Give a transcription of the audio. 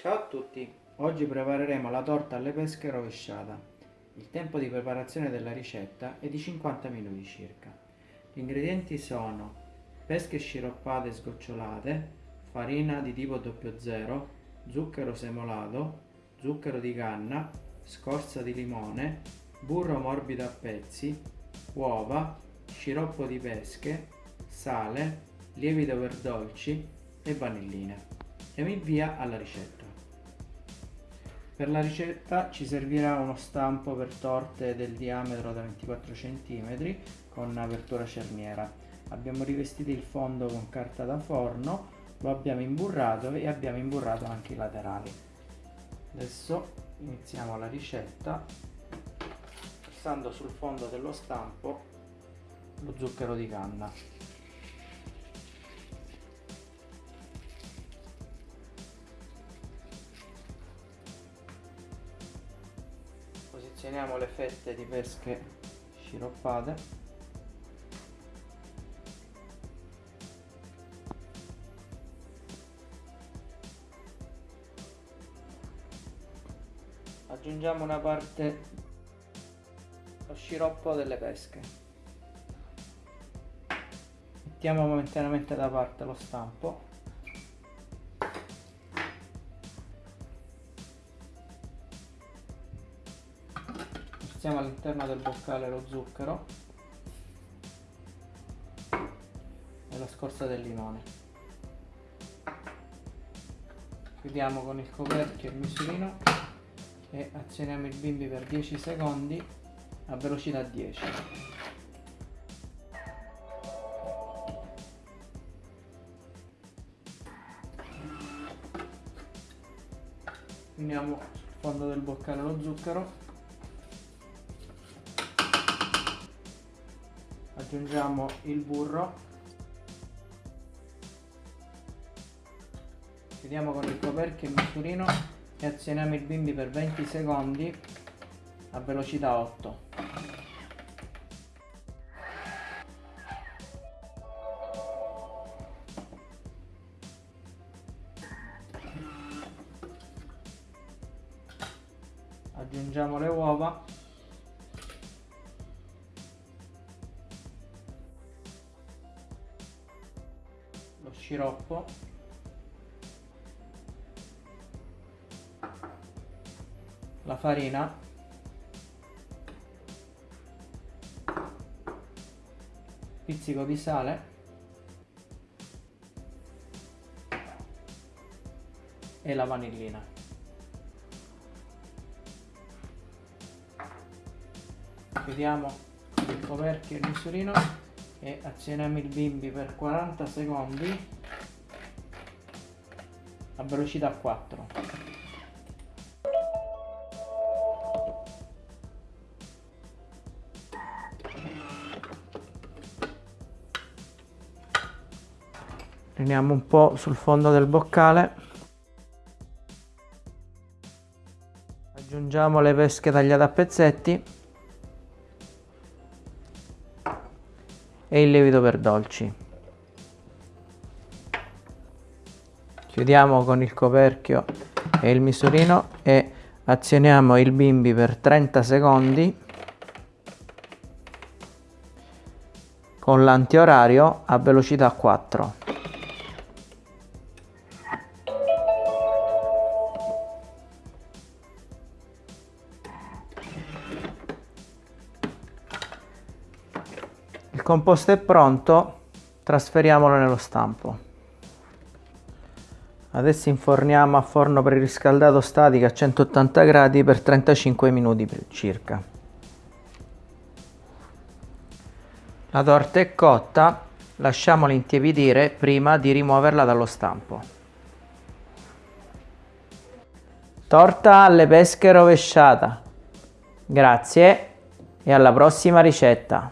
Ciao a tutti, oggi prepareremo la torta alle pesche rovesciata. Il tempo di preparazione della ricetta è di 50 minuti circa. Gli ingredienti sono pesche sciroppate sgocciolate, farina di tipo 00, zucchero semolato, zucchero di canna, scorza di limone, burro morbido a pezzi, uova, sciroppo di pesche, sale, lievito per dolci e vanilline. Diamo il via alla ricetta. Per la ricetta ci servirà uno stampo per torte del diametro da 24 cm con apertura cerniera. Abbiamo rivestito il fondo con carta da forno, lo abbiamo imburrato e abbiamo imburrato anche i laterali. Adesso iniziamo la ricetta passando sul fondo dello stampo lo zucchero di canna. Posizioniamo le fette di pesche sciroppate. Aggiungiamo una parte lo sciroppo delle pesche. Mettiamo momentaneamente da parte lo stampo mettiamo all'interno del boccale lo zucchero e la scorza del limone. Chiudiamo con il coperchio il misurino e azioniamo il bimbi per 10 secondi a velocità 10 uniamo sul fondo del boccale lo zucchero aggiungiamo il burro. Chiudiamo con il coperchio il misurino e azioniamo il bimbi per 20 secondi a velocità 8 aggiungiamo le uova sciroppo. La farina. Pizzico di sale. E la vanillina. Chiudiamo il coperchio e il misurino e azioniamo il bimbi per 40 secondi. A velocità 4 riuniamo un po' sul fondo del boccale. Aggiungiamo le pesche tagliate a pezzetti e il lievito per dolci. Chiudiamo con il coperchio e il misurino e azioniamo il bimbi per 30 secondi con l'antiorario a velocità 4 composto è pronto, trasferiamolo nello stampo. Adesso inforniamo a forno preriscaldato statico a 180 gradi per 35 minuti circa. La torta è cotta, lasciamola intiepidire prima di rimuoverla dallo stampo. Torta alle pesche rovesciata. Grazie e alla prossima ricetta.